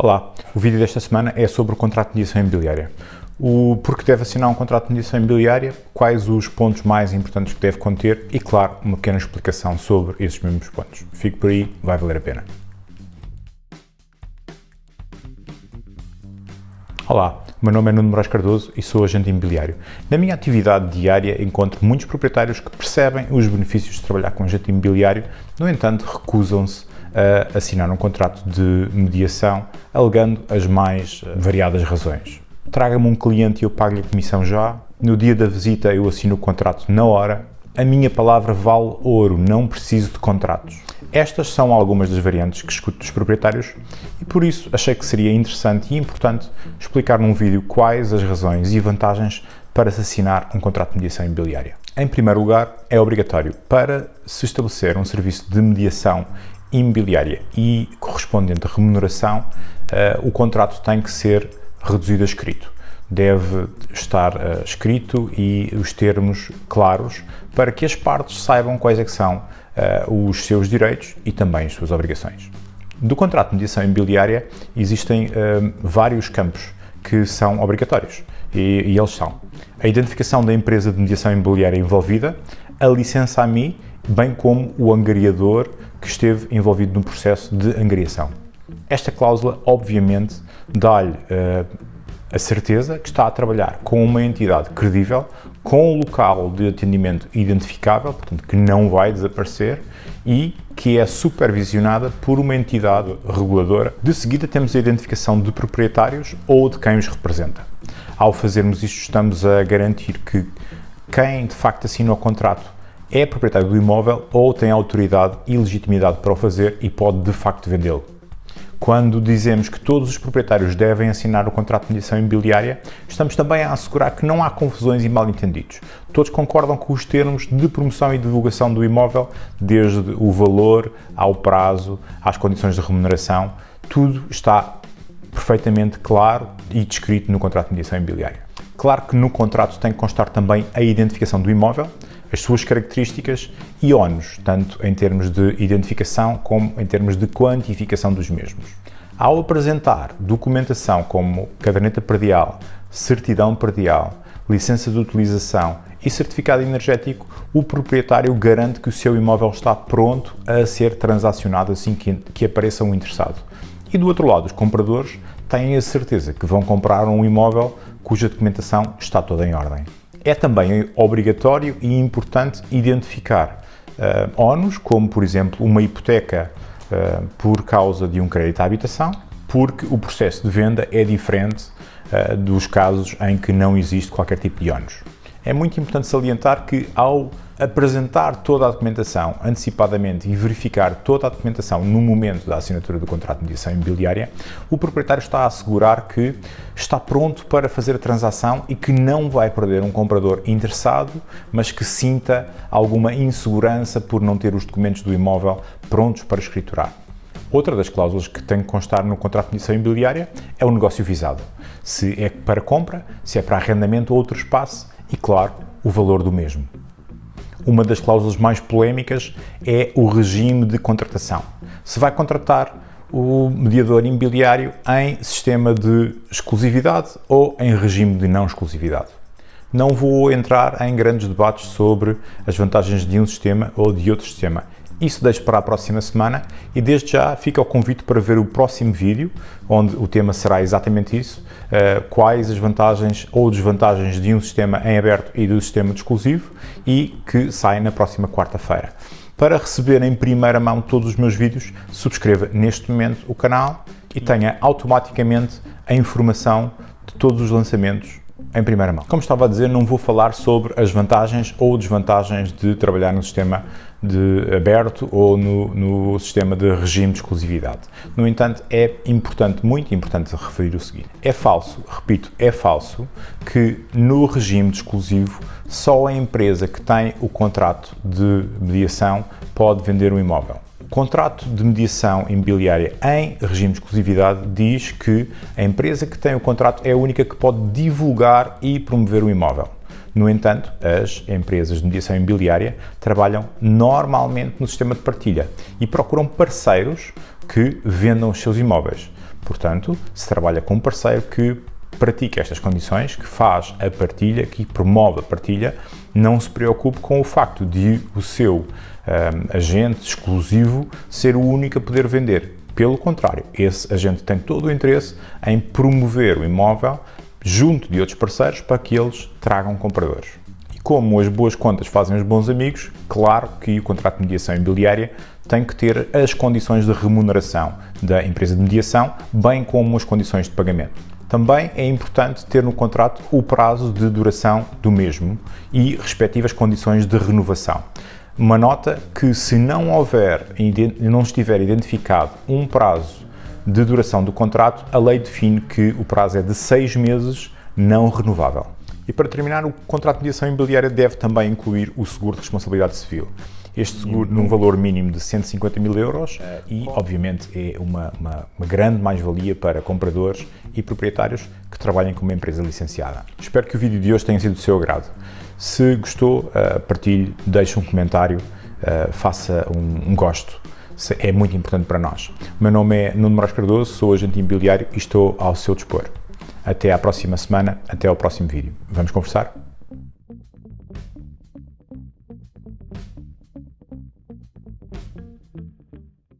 Olá, o vídeo desta semana é sobre o contrato de mediação imobiliária. O porquê deve assinar um contrato de mediação imobiliária, quais os pontos mais importantes que deve conter e, claro, uma pequena explicação sobre esses mesmos pontos. Fique por aí, vai valer a pena. Olá, meu nome é Nuno Moraes Cardoso e sou agente imobiliário. Na minha atividade diária encontro muitos proprietários que percebem os benefícios de trabalhar com agente imobiliário, no entanto recusam-se a assinar um contrato de mediação, alegando as mais eh, variadas razões. Traga-me um cliente e eu pago-lhe a comissão já, no dia da visita eu assino o contrato na hora, a minha palavra vale ouro, não preciso de contratos. Estas são algumas das variantes que escuto dos proprietários e por isso achei que seria interessante e importante explicar num vídeo quais as razões e vantagens para se assinar um contrato de mediação imobiliária. Em primeiro lugar, é obrigatório para se estabelecer um serviço de mediação imobiliária e correspondente remuneração, uh, o contrato tem que ser reduzido a escrito. Deve estar uh, escrito e os termos claros para que as partes saibam quais é são uh, os seus direitos e também as suas obrigações. Do contrato de mediação imobiliária existem vários campos que são obrigatórios e, e eles são a identificação da empresa de mediação imobiliária envolvida, a licença AMI, bem como o angariador que esteve envolvido no processo de angariação. Esta cláusula, obviamente, dá-lhe uh, a certeza que está a trabalhar com uma entidade credível, com um local de atendimento identificável, portanto, que não vai desaparecer e que é supervisionada por uma entidade reguladora. De seguida temos a identificação de proprietários ou de quem os representa. Ao fazermos isto, estamos a garantir que quem de facto assina o contrato é proprietário do imóvel ou tem autoridade e legitimidade para o fazer e pode de facto vendê-lo. Quando dizemos que todos os proprietários devem assinar o contrato de mediação imobiliária, estamos também a assegurar que não há confusões e mal-entendidos. Todos concordam com os termos de promoção e divulgação do imóvel, desde o valor, ao prazo, às condições de remuneração, tudo está perfeitamente claro e descrito no contrato de mediação imobiliária. Claro que no contrato tem que constar também a identificação do imóvel, as suas características e ónus, tanto em termos de identificação como em termos de quantificação dos mesmos. Ao apresentar documentação como caderneta perdial, certidão perdial, licença de utilização e certificado energético, o proprietário garante que o seu imóvel está pronto a ser transacionado assim que, que apareça um interessado. E do outro lado, os compradores têm a certeza que vão comprar um imóvel cuja documentação está toda em ordem. É também obrigatório e importante identificar uh, ONUs, como por exemplo uma hipoteca uh, por causa de um crédito à habitação, porque o processo de venda é diferente uh, dos casos em que não existe qualquer tipo de ONUs. É muito importante salientar que ao apresentar toda a documentação antecipadamente e verificar toda a documentação no momento da assinatura do contrato de mediação imobiliária, o proprietário está a assegurar que está pronto para fazer a transação e que não vai perder um comprador interessado, mas que sinta alguma insegurança por não ter os documentos do imóvel prontos para escriturar. Outra das cláusulas que tem que constar no contrato de mediação imobiliária é o negócio visado. Se é para compra, se é para arrendamento ou outro espaço e, claro, o valor do mesmo. Uma das cláusulas mais polémicas é o regime de contratação. Se vai contratar o mediador imobiliário em sistema de exclusividade ou em regime de não exclusividade. Não vou entrar em grandes debates sobre as vantagens de um sistema ou de outro sistema. Isso deixo para a próxima semana e desde já fica o convite para ver o próximo vídeo, onde o tema será exatamente isso, uh, quais as vantagens ou desvantagens de um sistema em aberto e do sistema de exclusivo e que sai na próxima quarta-feira. Para receber em primeira mão todos os meus vídeos, subscreva neste momento o canal e tenha automaticamente a informação de todos os lançamentos em primeira mão. Como estava a dizer, não vou falar sobre as vantagens ou desvantagens de trabalhar no sistema de aberto ou no, no, sistema de regime de exclusividade. No entanto, é importante, muito importante referir o seguinte. É falso, repito, é falso que no regime de exclusivo só a empresa que tem o contrato de mediação pode vender um imóvel. O contrato de mediação imobiliária em regime de exclusividade diz que a empresa que tem o contrato é a única que pode divulgar e promover o imóvel. No entanto, as empresas de mediação imobiliária trabalham normalmente no sistema de partilha e procuram parceiros que vendam os seus imóveis. Portanto, se trabalha com um parceiro que pratica estas condições, que faz a partilha, que promove a partilha, não se preocupe com o facto de o seu um, agente exclusivo ser o único a poder vender. Pelo contrário, esse agente tem todo o interesse em promover o imóvel junto de outros parceiros para que eles tragam compradores. E como as boas contas fazem os bons amigos, claro que o contrato de mediação imobiliária tem que ter as condições de remuneração da empresa de mediação, bem como as condições de pagamento. Também é importante ter no contrato o prazo de duração do mesmo e respectivas condições de renovação. Uma nota que se não houver, não estiver identificado um prazo de duração do contrato, a lei define que o prazo é de seis meses não renovável. E para terminar, o contrato de mediação imobiliária deve também incluir o seguro de responsabilidade civil. Este seguro num valor mínimo de 150 mil euros e, obviamente, é uma, uma, uma grande mais-valia para compradores e proprietários que trabalhem com uma empresa licenciada. Espero que o vídeo de hoje tenha sido do seu agrado. Se gostou, uh, partilhe, deixe um comentário, uh, faça um, um, gosto. É muito importante para nós. O meu nome é Nuno Moraes Cardoso, sou agente imobiliário e estou ao seu dispor. Até à próxima semana, até ao próximo vídeo. Vamos conversar?